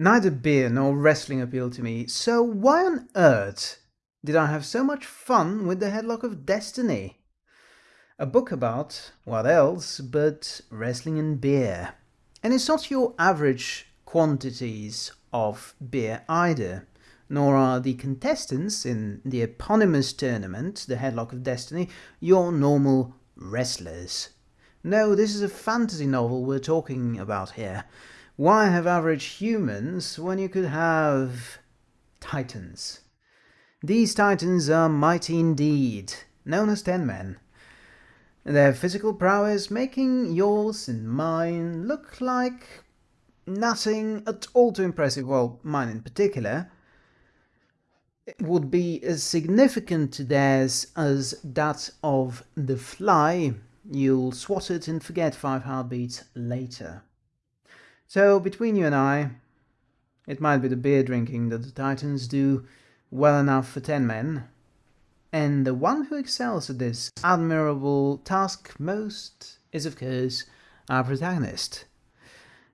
Neither beer nor wrestling appealed to me, so why on earth did I have so much fun with the Headlock of Destiny? A book about, what else, but wrestling and beer. And it's not your average quantities of beer either, nor are the contestants in the eponymous tournament, the Headlock of Destiny, your normal wrestlers. No, this is a fantasy novel we're talking about here. Why have average humans when you could have titans? These titans are mighty indeed, known as Ten Men. Their physical prowess making yours and mine look like nothing at all too impressive, well, mine in particular, it would be as significant to theirs as that of the fly. You'll swat it and forget five heartbeats later. So between you and I, it might be the beer drinking that the Titans do well enough for 10 men, and the one who excels at this admirable task most is of course our protagonist.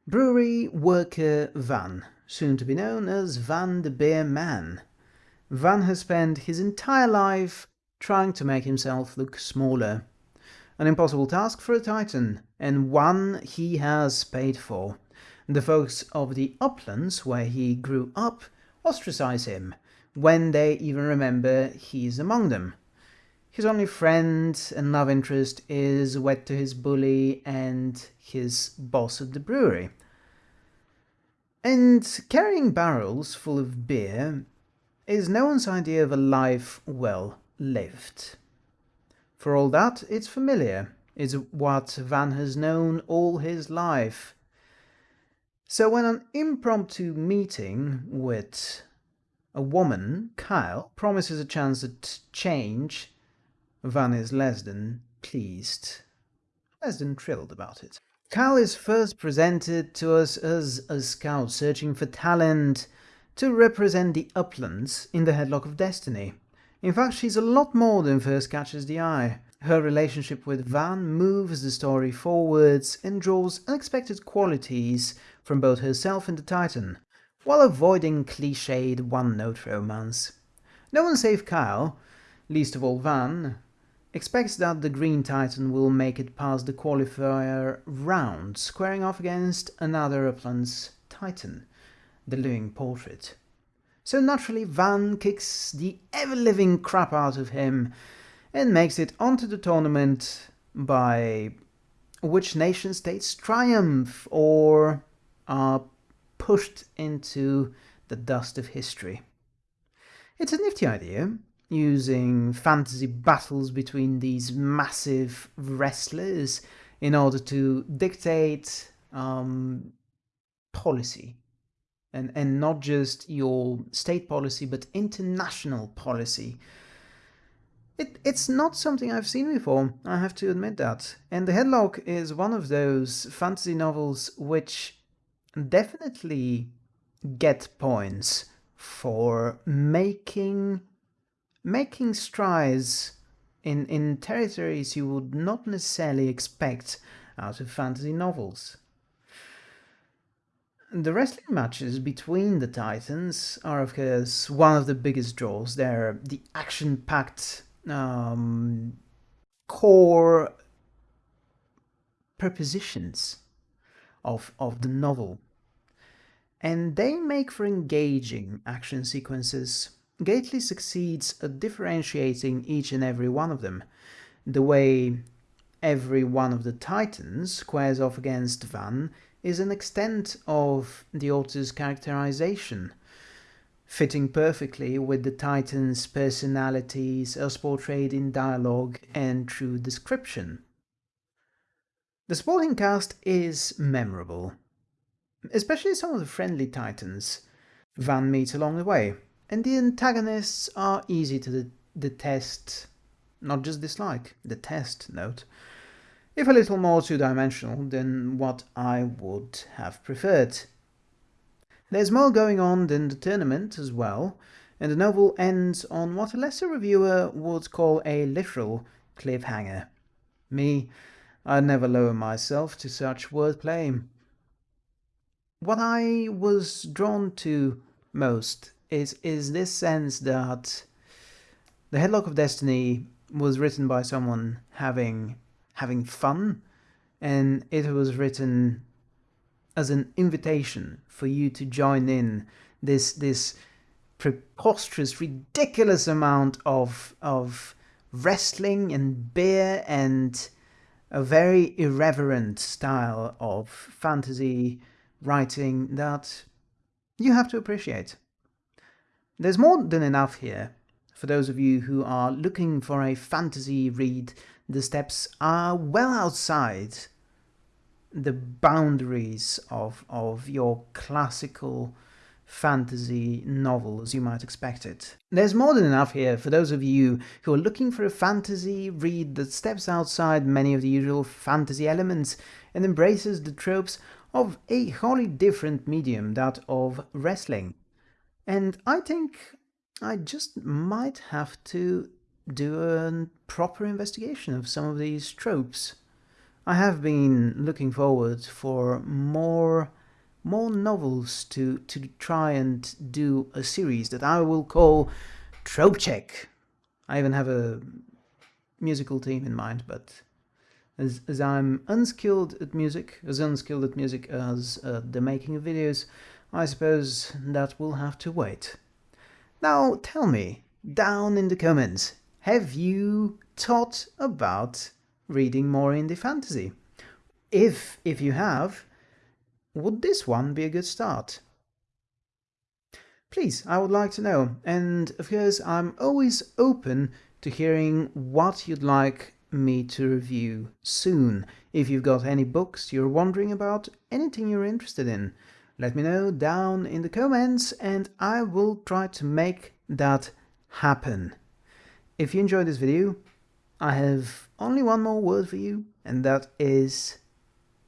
Brewery worker Van, soon to be known as Van the Beer Man. Van has spent his entire life trying to make himself look smaller. An impossible task for a titan, and one he has paid for. The folks of the uplands where he grew up ostracize him, when they even remember he's among them. His only friend and love interest is wed to his bully and his boss at the brewery. And carrying barrels full of beer is no one's idea of a life well lived. For all that, it's familiar, is what Van has known all his life, so when an impromptu meeting with a woman, Kyle, promises a chance at change, Van is less than pleased, less than thrilled about it. Kyle is first presented to us as a scout searching for talent to represent the uplands in the Headlock of Destiny. In fact, she's a lot more than first catches the eye. Her relationship with Van moves the story forwards and draws unexpected qualities from both herself and the Titan, while avoiding cliched one-note romance. No one save Kyle, least of all Van, expects that the Green Titan will make it past the qualifier round, squaring off against another Uplands Titan, the living portrait. So naturally Van kicks the ever-living crap out of him and makes it onto the tournament by which nation states triumph or are pushed into the dust of history. It's a nifty idea, using fantasy battles between these massive wrestlers in order to dictate um, policy. And, and not just your state policy, but international policy it, it's not something I've seen before, I have to admit that. And The Headlock is one of those fantasy novels which definitely get points for making making strides in, in territories you would not necessarily expect out of fantasy novels. The wrestling matches between the Titans are of course one of the biggest draws. They're the action-packed um, core prepositions of, of the novel. And they make for engaging action sequences. Gately succeeds at differentiating each and every one of them, the way every one of the titans squares off against Van is an extent of the author's characterization, fitting perfectly with the Titans' personalities as portrayed in dialogue and through description. The supporting cast is memorable, especially some of the friendly Titans Van meets along the way, and the antagonists are easy to detest, not just dislike, detest, note, if a little more two-dimensional than what I would have preferred. There's more going on than the tournament as well, and the novel ends on what a lesser reviewer would call a literal cliffhanger. Me, I'd never lower myself to such wordplay. what I was drawn to most is is this sense that the Headlock of Destiny was written by someone having having fun and it was written as an invitation for you to join in this this preposterous ridiculous amount of of wrestling and beer and a very irreverent style of fantasy writing that you have to appreciate. There's more than enough here for those of you who are looking for a fantasy read. The steps are well outside the boundaries of, of your classical fantasy novel as you might expect it. There's more than enough here for those of you who are looking for a fantasy read that steps outside many of the usual fantasy elements and embraces the tropes of a wholly different medium, that of wrestling. And I think I just might have to do a proper investigation of some of these tropes. I have been looking forward for more more novels to, to try and do a series that I will call Trope Check. I even have a musical team in mind, but as, as I'm unskilled at music, as unskilled at music as uh, the making of videos, I suppose that will have to wait. Now tell me, down in the comments, have you thought about reading more indie fantasy? If, if you have, would this one be a good start? Please, I would like to know, and of course I'm always open to hearing what you'd like me to review soon. If you've got any books you're wondering about, anything you're interested in, let me know down in the comments and I will try to make that happen. If you enjoyed this video, I have only one more word for you, and that is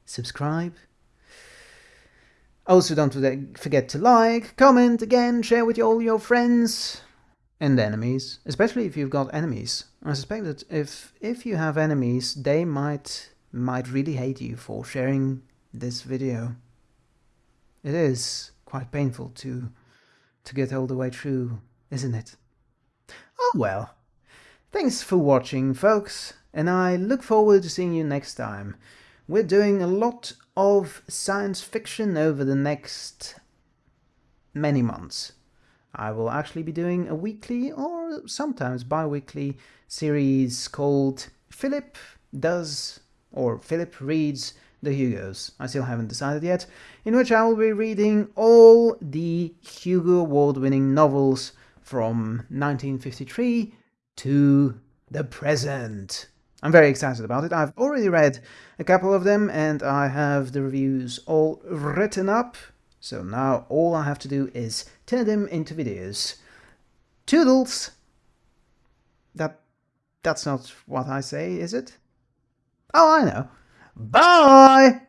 subscribe Oh, also don't forget to like, comment again, share with all your friends and enemies, especially if you've got enemies. I suspect that if if you have enemies, they might might really hate you for sharing this video. It is quite painful to to get all the way through, isn't it? Oh well. Thanks for watching, folks, and I look forward to seeing you next time. We're doing a lot of science fiction over the next many months. I will actually be doing a weekly or sometimes bi-weekly series called Philip Does or Philip Reads the Hugos. I still haven't decided yet, in which I will be reading all the Hugo Award-winning novels from 1953 to the present. I'm very excited about it. I've already read a couple of them and I have the reviews all written up. So now all I have to do is turn them into videos. Toodles! That, that's not what I say, is it? Oh, I know. Bye!